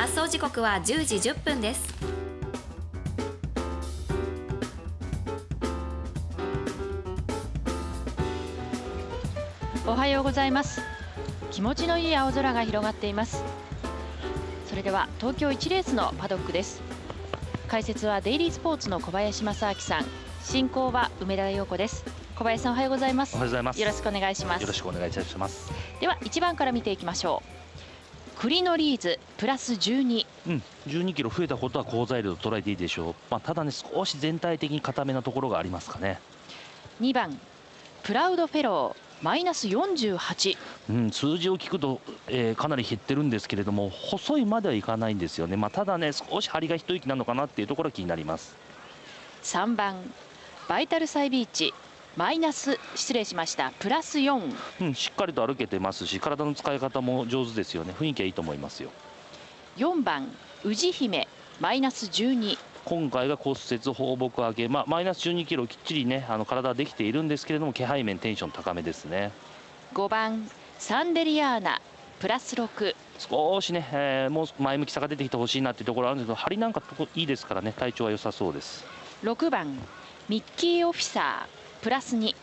発送時刻は10時10分です。おはようございます。気持ちのいい青空が広がっています。それでは東京1レースのパドックです。解説はデイリースポーツの小林正明さん。進行は梅田陽子です。小林さんおはようございます。おはようございます。よろしくお願いします。よろしくお願いいたします。では1番から見ていきましょうクリノリーズプラス12うん。12キロ増えたことは好材料と捉えていいでしょう。まあただね少し全体的に固めなところがありますかね。2番。プラウドフェロー。マイナス48、うん、数字を聞くと、えー、かなり減ってるんですけれども細いまではいかないんですよね、まあ、ただね少し張りが一息なのかなっていうところが気になります。3番。バイタルサイビーチマイナス失礼しました。プラス4、うん、しっかりと歩けてますし体の使い方も上手ですよね。雰囲気はいいと思いますよ。4番宇治姫。マイナス12今回が骨折放牧上げ、まあ、マイナス12キロきっちりねあの体はできているんですけれども気配面テンション高めですね。5番サンデリアーナ。プラス6少しね、えー、もう前向きさが出てきてほしいなっていうところあるんですけど張りなんかいいですからね。体調は良さそうです。6番ミッキーオフィサープラス2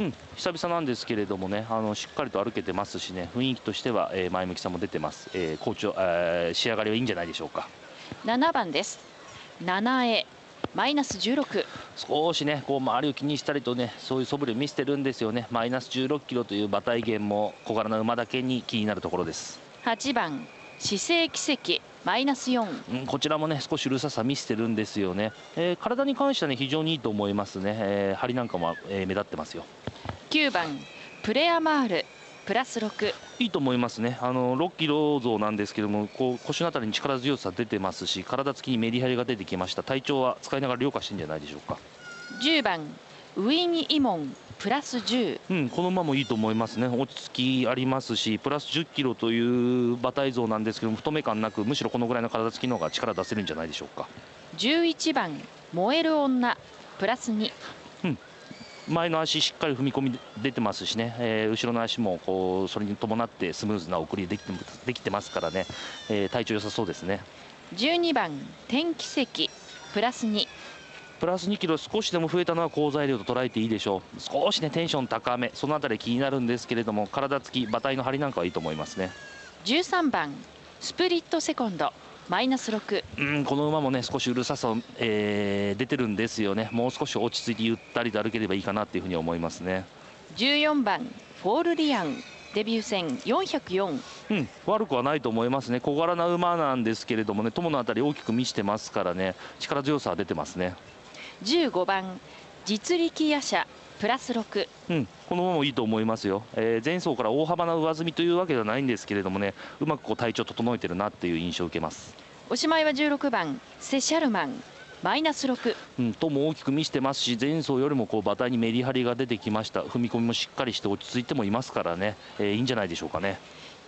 うん、久々なんですけれどもねあのしっかりと歩けてますしね雰囲気としては、えー、前向きさも出てます、えー、好調、えー、仕上がりはいいんじゃないでしょうか。7番です。7へマイナス16少しねこう周りを気にしたりとねそういう素振りを見せてるんですよね。マイナス16キロという馬体減も小柄な馬だけに気になるところです。8番。姿勢奇跡マイナス4、うん、こちらもね少しうるささ見せてるんですよね、えー、体に関してはね非常にいいと思いますね、えー、張りなんかも、えー、目立ってますよ。9番プレアマールプラス6いいと思いますね、あの6キロ増なんですけども、こう腰のあたりに力強さ出てますし、体つきにメリハリが出てきました、体調は使いながら凌駕してんじゃないでしょうか。10番ウィン・イモンプラス10、うん、この馬もいいと思いますね、落ち着きありますし、プラス10キロという馬体像なんですけども、太め感なく、むしろこのぐらいの体つきの方が力出せるんじゃないでしょうか。11番燃える女プラス2、うん、前の足しっかり踏み込み出てますしね、えー、後ろの足もこうそれに伴ってスムーズな送りできてできてますからね、えー、体調良さそうですね。12番天気石プラス2プラス2キロ少しでも増えたのは好材料と捉えていいでしょう。少しねテンション高め。そのあたり気になるんですけれども体つき馬体の張りなんかはいいと思いますね。13番スプリットセコンド。マイナス6うんこの馬もね少しうるささ、えー、出てるんですよね。もう少し落ち着いてゆったりと歩ければいいかなっていうふうに思いますね。14番フォールリアン。デビュー戦404うん悪くはないと思いますね。小柄な馬なんですけれどもね友のあたり大きく見してますからね。力強さは出てますね15番実力夜叉プラス6、うん、この馬もいいと思いますよ、えー、前走から大幅な上積みというわけではないんですけれどもねうまくこう体調整えてるなっていう印象を受けます。おしまいは16番セシャルマンマイナス6、うん、とも大きく見せてますし前走よりもこう馬体にメリハリが出てきました。踏み込みもしっかりして落ち着いてもいますからね、えー、いいんじゃないでしょうかね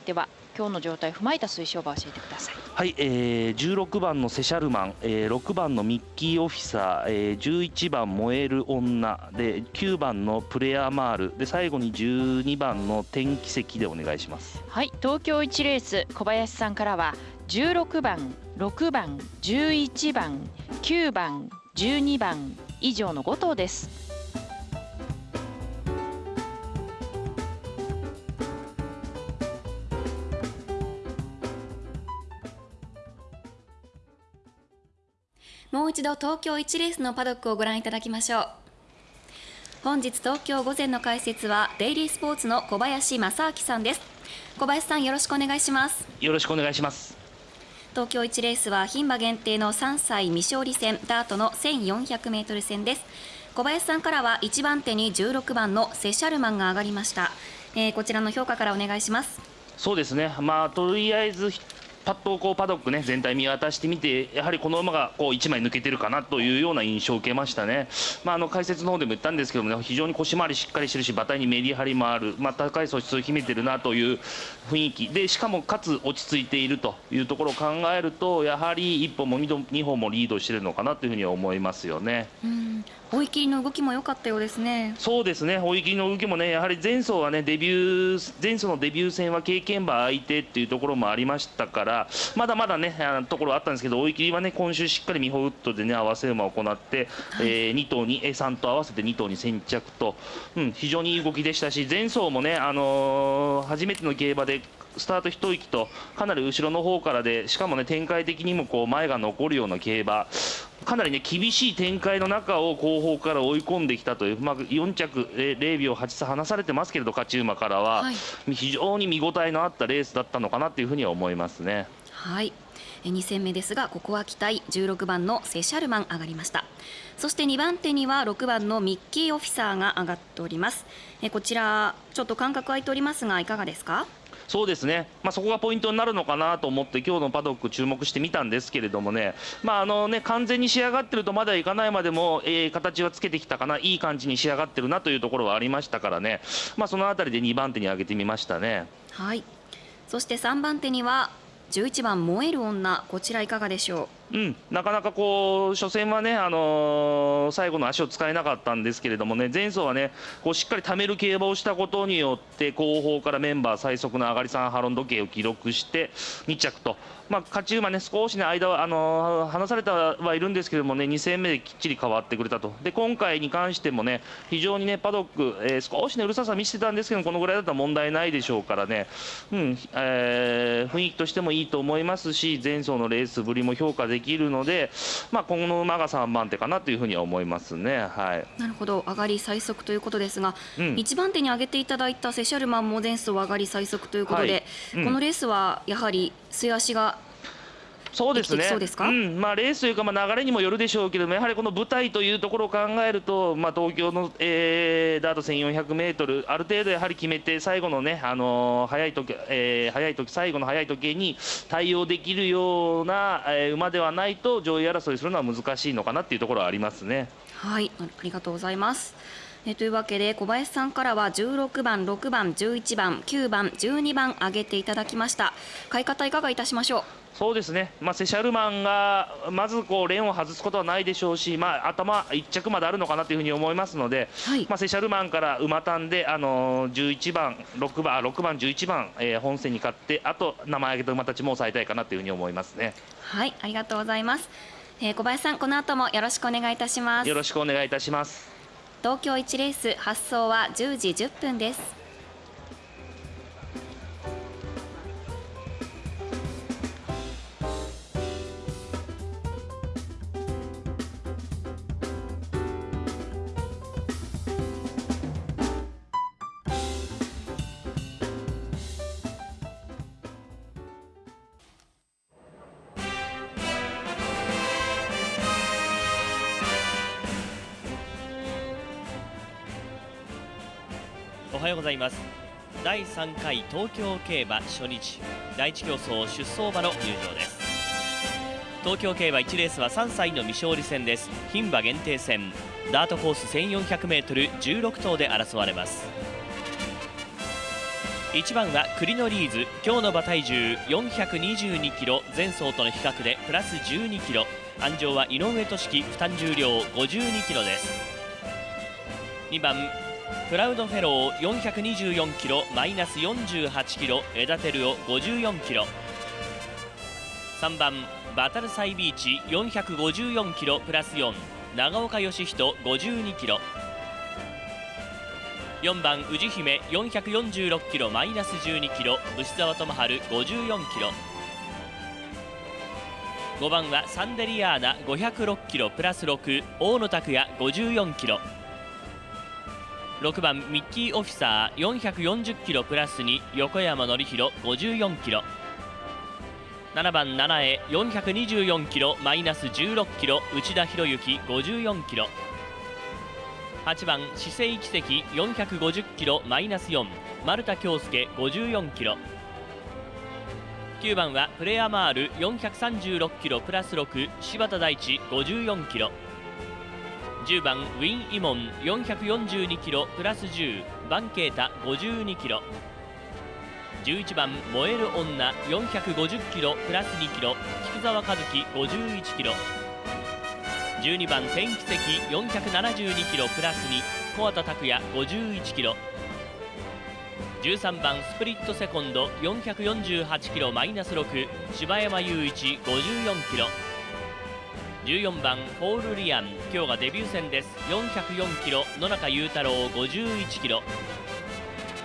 では今日の状態を踏まえた推奨馬教えてください。はい、えー、16番のセシャルマン、えー、6番のミッキーオフィサー、えー、11番燃える女で9番のプレアマールで最後に12番の天気石でお願いします。はい東京1レース小林さんからは16番6番11番9番12番以上の5頭ですもう一度東京1レースのパドックをご覧いただきましょう。本日東京午前の解説はデイリースポーツの小林正明さんです。小林さんよろしくお願いします。よろしくお願いします。東京1レースは牝馬限定の3歳未勝利戦ダートの1400メートル戦です。小林さんからは1番手に16番のセシャルマンが上がりました、えー、こちらの評価からお願いします。そうですね。まあとりあえずパッとこうパドックね全体見渡してみてやはりこの馬がこう1枚抜けてるかなというような印象を受けましたね、まあ、あの解説の方でも言ったんですけどもね非常に腰回りしっかりしてるし馬体にメリハリもある、まあ、高い素質を秘めてるなという雰囲気でしかもかつ落ち着いているというところを考えるとやはり1本も2本もリードしてるのかなというふうに思いますよね。うん追い切りの動きも良かったようですね。そうですね。追い切りの動きもね、やはり前走はねデビュー前走のデビュー戦は経験馬相手っていうところもありましたから、からまだまだねあのところあったんですけど追い切りはね今週しっかりミホウッドでね合わせ馬を行って、はい、えー、2頭に A3 と合わせて2頭に先着と、うん、非常にいい動きでしたし前走もね、あのー、初めての競馬でスタート一息とかなり後ろの方からでしかもね展開的にもこう前が残るような競馬かなりね厳しい展開の中を後方から追い込んできたという、まあ、4着0秒8差離されてますけれど勝ち馬からは、はい、非常に見応えのあったレースだったのかなというふうには思いますね。はい。2戦目ですがここは期待16番のセシャルマン上がりました。そして2番手には6番のミッキーオフィサーが上がっております。こちらちょっと間隔空いておりますがいかがですか？そうですね、まあ、そこがポイントになるのかなと思って、今日のパドック、注目してみたんですけれどもね、まああのね完全に仕上がってるとまだいかないまでも、えー、形はつけてきたかな、いい感じに仕上がってるなというところはありましたからね、まあ、そのあたりで2番手に上げてみましたね。はい。そして3番手には11番燃える女こちらいかがでしょう？うん、なかなかこう初戦はね、あのー、最後の足を使えなかったんですけれどもね前走はねこうしっかり貯める競馬をしたことによって後方からメンバー最速の上がり3ハロン時計を記録して2着とまあ、勝ち馬ね、少しね、間は、あのー、離されたはいるんですけどもね、2戦目できっちり変わってくれたと。で、今回に関してもね、非常にね、パドック、えー、少しね、うるささ見せてたんですけど、このぐらいだったら問題ないでしょうからね、うん、えー、雰囲気としてもいいと思いますし、前走のレースぶりも評価できるので、まあ、今後の馬が3番手かなというふうには思いますね。はい。なるほど、上がり最速ということですが、うん、1番手に挙げていただいたセシャルマンも前走上がり最速ということで、はいうん、このレースはやはり末足がそうですね、うんまあ、レースというか、まあ、流れにもよるでしょうけども、やはりこの舞台というところを考えると、まあ、東京の、えー、ダート1400メートル、ある程度やはり決めて、最後のね、あのー、早い時、えー、早い時最後の早い時計に対応できるような、えー、馬ではないと、上位争いするのは難しいのかなっていうところはありますね。はいありがとうございます。えというわけで小林さんからは16番、6番、11番、9番、12番挙げていただきました。買い方いかがいたしましょう？そうですね、まあ、セシャルマンがまずこうレーンを外すことはないでしょうし、まあ、頭1着まであるのかなというふうに思いますので、はい、まあ、セシャルマンから馬単で、あのー、11番、6番、6番、11番、えー、本戦に勝って、あと名前挙げた馬たちも抑えたいかなというふうに思いますね。はいありがとうございます、えー、小林さん、この後もよろしくお願いいたします。よろしくお願いいたします東京1レース発送は10時10分です。はようございます。第3回東京競馬初日第一競争出走馬の入場です。東京競馬1レースは3歳の未勝利戦です。牝馬限定戦。ダートコース 1400m16 頭で争われます。1番はクリノリーズ今日の馬体重 422kg 前走との比較でプラス 12kg 安城は井上俊樹負担重量 52kg です。2番プラウドフェロー424キロマイナス48キロエダテルオ54キロ。3番バタルサイビーチ454キロプラス4長岡義人52キロ。4番宇治姫446キロマイナス12キロ牛沢智春54キロ。5番はサンデリアーナ506キロプラス6大野拓也54キロ。6番ミッキーオフィサー440キロプラス2横山典弘54キロ。7番七重424キロマイナス16キロ内田博之54キロ。8番四星奇跡450キロマイナス4丸田恭介54キロ。9番はプレアマール436キロプラス6柴田大地54キロ。10番ウィン・イモン442キロプラス10バンケータ52キロ。11番燃える女450キロプラス2キロ。菊沢和樹51キロ。12番天気石472キロプラス2小畑拓也51キロ。13番スプリットセコンド448キロマイナス6柴山雄一54キロ。14番フォールリアン。今日がデビュー戦です。404キロ。野中裕太郎51キロ。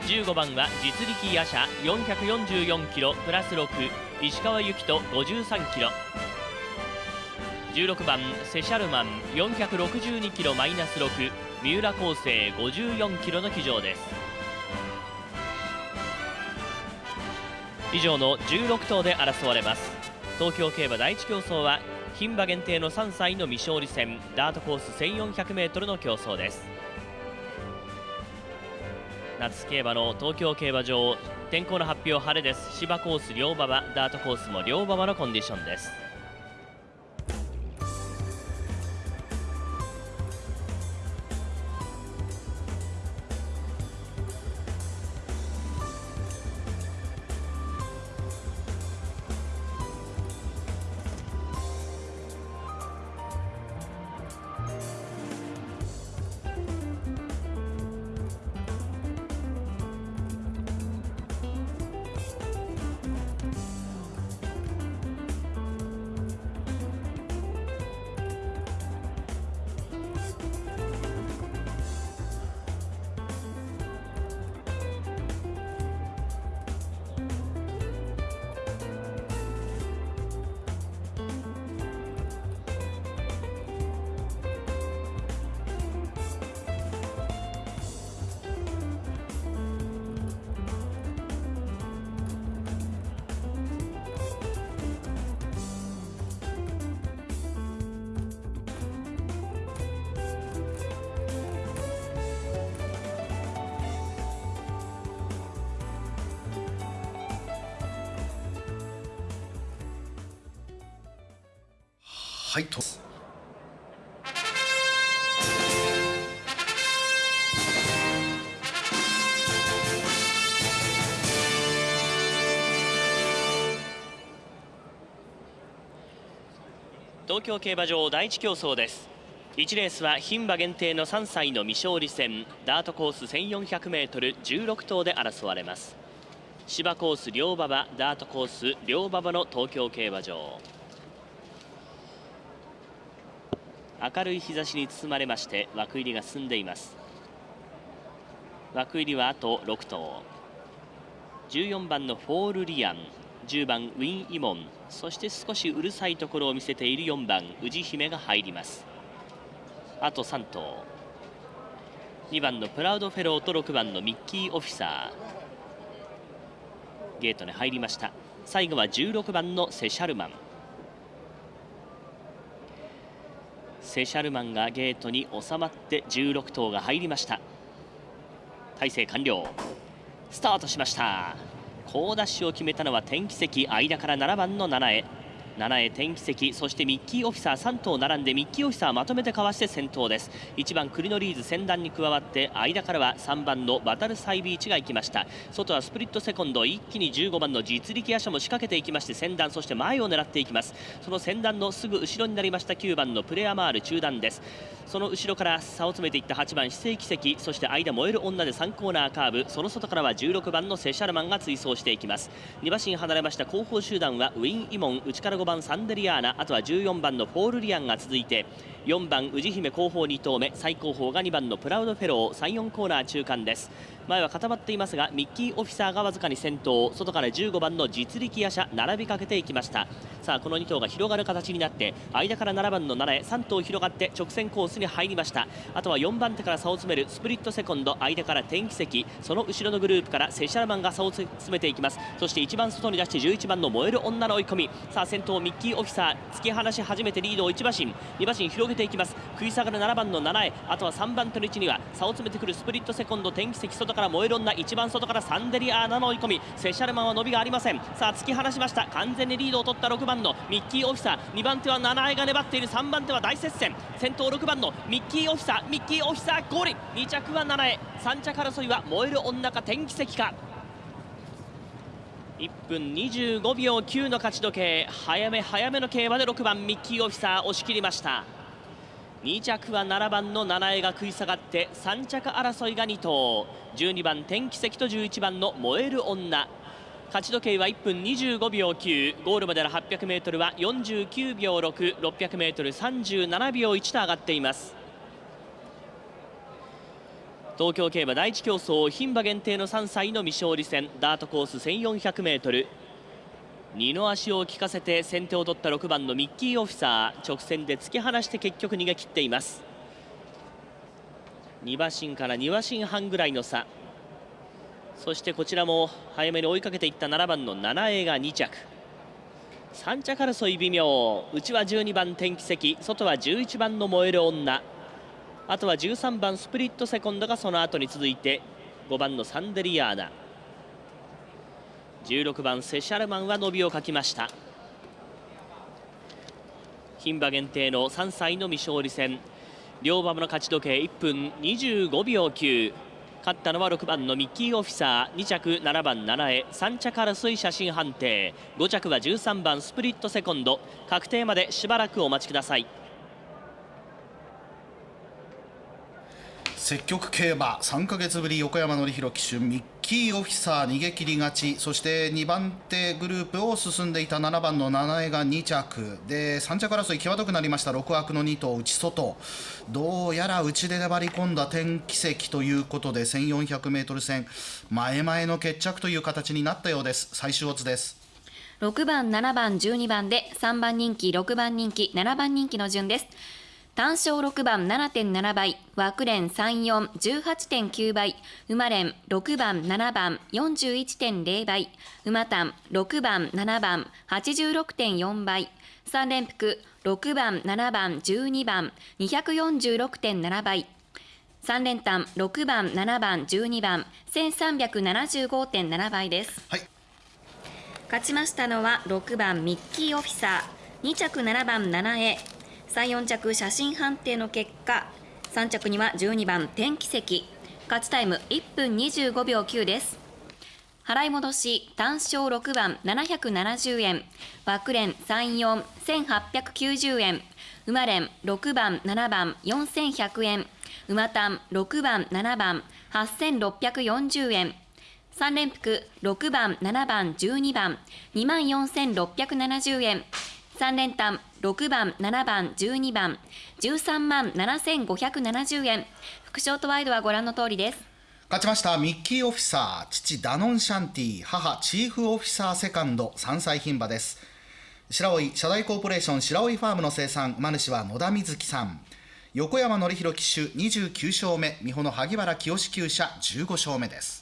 15番は実力夜叉444キロ。プラス6石川由紀人53キロ。16番セシャルマン。462キロ。マイナス6三浦康生54キロの騎乗です。以上の16頭で争われます。東京競馬第1競争は牝馬限定の3歳の未勝利戦ダートコース 1400m の競争です。夏競馬の東京競馬場天候の発表晴れです。芝コース両馬場ダートコースも両馬場のコンディションです。はいと。東京競馬場第一競争です。1レースは牝馬限定の3歳の未勝利戦。ダートコース 1400m16 頭で争われます。芝コース両馬場ダートコース両馬場の東京競馬場。明るい日差しに包まれまして枠入りが進んでいます。枠入りはあと6頭。14番のフォールリアン10番ウィン・イモンそして少しうるさいところを見せている4番宇治姫が入ります。あと3頭。2番のプラウドフェローと6番のミッキー・オフィサー。ゲートに入りました。最後は16番のセシャルマン。セシャルマンがゲートに収まって16頭が入りました。体制完了。スタートしました。好ダッシュを決めたのは天気石間から7番の7へ。7へ天気石そしてミッキーオフィサー3頭並んでミッキーオフィサーまとめてかわして先頭です。1番クリノリーズ先団に加わって間からは3番のバタルサイビーチが行きました。外はスプリットセコンド一気に15番の実力野車も仕掛けていきまして先団そして前を狙っていきます。その先団のすぐ後ろになりました9番のプレアマール中段です。その後ろから差を詰めていった8番非正規石そして間燃える女で3コーナーカーブ。その外からは16番のセシャルマンが追走していきます。2馬身離れました後方集団はウィン・イモン内から5番サンデリアーナあとは14番のフォールリアンが続いて4番宇治姫後方2頭目最高峰が2番のプラウドフェロー34コーナー中間です。前は固まっていますがミッキーオフィサーがわずかに先頭外から15番の実力夜叉並びかけていきました。さあこの2頭が広がる形になって間から7番の7へ3頭広がって直線コースに入りました。あとは4番手から差を詰めるスプリットセコンド間から天気石その後ろのグループからセシャルマンが差を詰めていきます。そして一番外に出して11番の燃える女の追い込み。さあ先頭ミッキーオフィサー突き放し始めてリードを1馬身。2馬身広げていきます。食い下がる7番の7へあとは3番手の位置には差を詰めてくるスプリットセコンド天気石外から燃える女一番外からサンデリアーナの追い込み。セシャルマンは伸びがありません。さあ突き放しました。完全にリードを取った6番のミッキーオフィサー。2番手は7へが粘っている。3番手は大接戦。先頭6番のミッキーオフィサー。ミッキーオフィサーゴール。2着は7へ3着争いは燃える女か天気石か。1分25秒9の勝ち時計。早め早めの競馬で6番ミッキーオフィサー押し切りました。2着は7番の七重が食い下がって3着争いが2頭。12番天気石と11番の燃える女。勝ち時計は1分25秒9ゴールまでの 800m は49秒 6600m37 秒1と上がっています。東京競馬第一競争牝馬限定の3歳の未勝利戦。ダートコース 1400m 二の足を利かせて先手を取った6番のミッキーオフィサー直線で突き放して結局逃げ切っています。2馬身から2馬身半ぐらいの差。そしてこちらも早めに追いかけていった7番の七重が2着。3着争い微妙。内は12番天気石外は11番の燃える女。あとは13番スプリットセコンドがその後に続いて5番のサンデリアーナ。16番セシャルマンは伸びを欠きました。牝馬限定の3歳の未勝利戦。両馬の勝ち時計1分25秒9勝ったのは6番のミッキーオフィサー2着7番七重3着争い写真判定。5着は13番スプリットセコンド。確定までしばらくお待ちください。積極競馬3ヶ月ぶり横山典弘騎手ミッキーオフィサー逃げ切り勝ちそして2番手グループを進んでいた7番の七重が2着。で3着争い際どくなりました。6枠の2頭内外。どうやら内で粘り込んだ天気石ということで 1400m 戦前々の決着という形になったようです。最終オッズです。6番7番12番で3番人気6番人気7番人気の順です。単勝6番7.7倍、枠連3、4、18.9倍、馬連6番、7番、41.0倍、馬単6番、7番、86.4倍、三連複6番、7番、12番、246.7倍、三連単6番、7番、12番、1375.7倍です。はい、勝ちましたのは6番ミッキーオフィサー、2着7番、7A、34着写真判定の結果3着には12番天気石勝ちタイム1分25秒9です。払い戻し単勝6番770円枠連34890円馬連6番7番4100円馬単6番7番8640円3連複6番7番12番2万4670円3連単6番7番12番13万7570円。副賞とワイドはご覧の通りです。勝ちましたミッキーオフィサー父ダノンシャンティ母チーフオフィサーセカンド3歳牝馬です。白老社大コーポレーション白老ファームの生産馬主は野田瑞希さん。横山典弘騎手29勝目。美穂の萩原清志厩舎15勝目です。